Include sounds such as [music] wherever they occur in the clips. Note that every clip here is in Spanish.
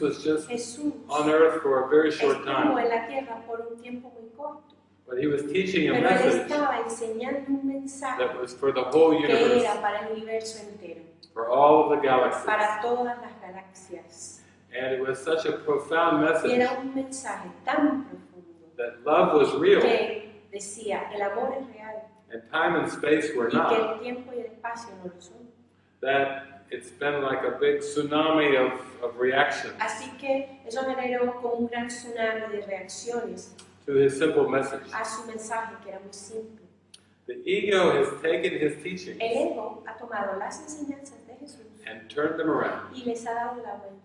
was just Jesús on earth for a very short estuvo time, en la tierra por un tiempo muy corto, but he was teaching a pero él message estaba enseñando un mensaje that was for the whole que universe, era para el universo entero, for all of the galaxies. para todas las galaxias. And it was such a profound Y message era un mensaje tan profundo that love was real que decía, el amor es real and time and space were y que not. el tiempo y el espacio no lo son. That it's been like a big tsunami of, of reaction Así que eso generó como un gran tsunami de reacciones to his simple message. a su mensaje que era muy simple. The ego has taken his teachings El ego ha tomado las enseñanzas de Jesús and turned them around. y les ha dado la vuelta.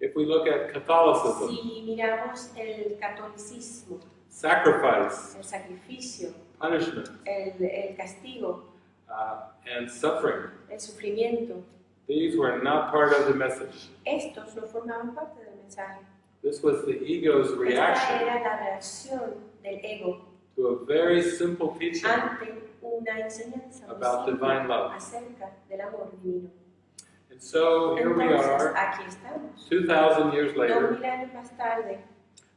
If we look at Catholicism, Si miramos el catolicismo, sacrifice, el sacrificio, punishment, el, el castigo, uh, and suffering, el sufrimiento, these were not part of the message. estos no formaban parte del mensaje. This was the ego's Esta reaction era la reacción del ego to a very simple teaching ante una enseñanza about divine love. acerca del amor divino. And so here we are, aquí estamos. 2,000 years Dos later, mil años más tarde,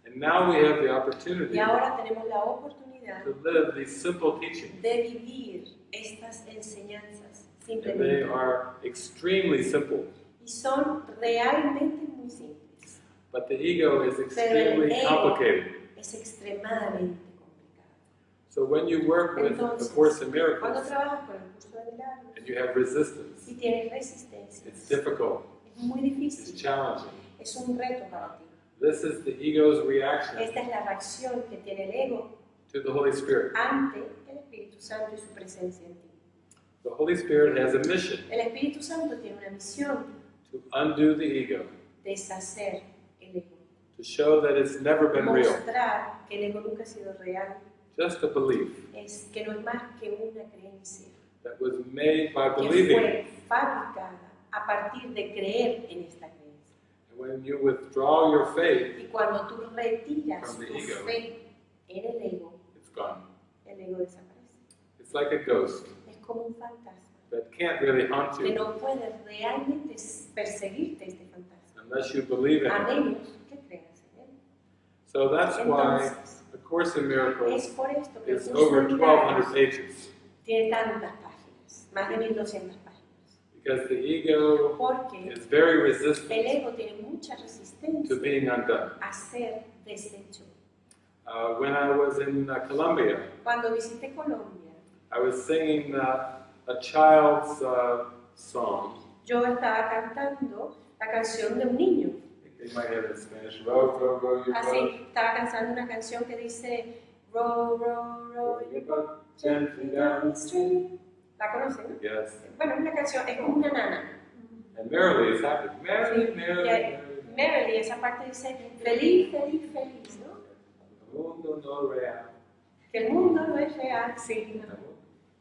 and now we have the opportunity y ahora tenemos la oportunidad to live these simple teachings. de vivir estas enseñanzas And they are extremely simple, Y son realmente muy simples. but the ego is extremely ego- complicated. Es extremadamente complicado. So when you work with the Entonces, Course in Cuando Miracles trabajas con el curso de milagros and you have resistance, y tienes resistencia, it's difficult, es muy it's difícil, challenging. es un reto para ti. This is the ego's reaction Esta es la reacción que tiene el ego to the Holy Spirit. ante el Espíritu Santo y su presencia en ti. The Holy Spirit has a mission El Espíritu Santo tiene una misión, to undo the ego, deshacer el ego, to show that it's never been real, mostrar que el ego nunca ha sido real, just a belief es que no es más que una creencia that was made by que believing. fue fabricada a partir de creer en esta creencia. And when you withdraw your faith, Y cuando tú retiras From the tu ego. fe en el ego, it's gone. el ego desaparece. It's like a ghost como un fantasma that can't really haunt que you no puede realmente perseguirte este fantasma, unless you believe in a it. menos que creas en él. So that's why Entonces, A Course in Miracles es por esto que el is over de 1,200 milagros pages tiene tantas páginas, más de 1200 páginas, because the ego porque is very el resistant ego tiene mucha to being undone. a ser deshecho. Uh, when I was in uh, Colombia, Cuando visité Colombia, I was singing uh, a child's uh, song. yo estaba cantando la canción de un niño. They might have it in Spanish. Row, row, row your boat. Así, estaba cantando una canción que dice Row, row, row your boat gently down the stream. ¿La conocen? no? Yes. Bueno, es una canción, es como una nana. And merrily is happy. Merrily, Sí, merrily, merrily. Merrily, esa parte dice feliz, feliz, feliz, ¿no? El mundo no real. Que el mundo no es real, sí. El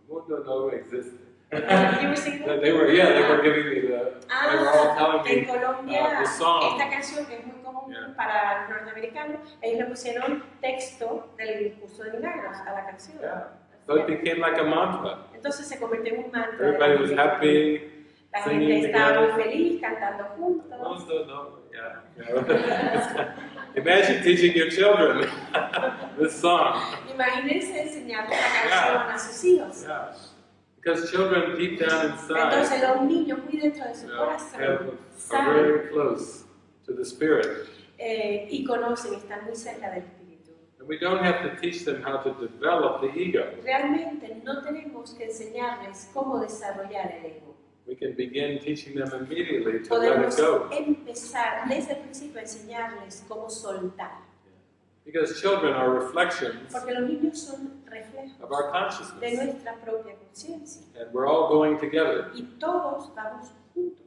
mundo no existe. You were singing that? they were, yeah, they were giving me the, they were all Ah, en me, Colombia, uh, the song. esta canción que es muy común Yeah. para los norteamericanos, ellos le pusieron texto del curso de milagros a la canción. yeah. So it became like a mantra. Entonces se convirtió en un mantra. de la Everybody was happy. La gente estaba muy feliz cantando juntos. no, yeah. [laughs] Imagine teaching your children [laughs] this song. Imagínense la canción a sus hijos. Because children deep down Entonces inside los niños muy dentro de su you know, have, corazón are very close to the Spirit. eh, y conocen, están muy cerca del Espíritu. And we don't have to teach them how to develop the ego. Realmente no tenemos que enseñarles cómo desarrollar el ego. We can begin teaching them immediately to let it Podemos go. empezar desde el principio a enseñarles cómo soltar. Because children are reflections Porque los niños son reflejos of our de consciousness. nuestra propia conciencia. And we're all going together. Y todos vamos juntos.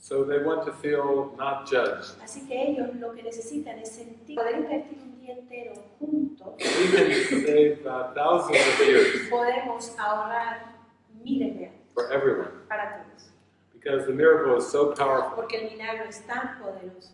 So they want to feel not judged. Así que ellos lo que necesitan es sentir, poder invertir un día entero juntos. We can save uh, thousands of years Podemos ahorrar miles de años for everyone. para todos. Because the miracle is so powerful. Porque el milagro es tan poderoso.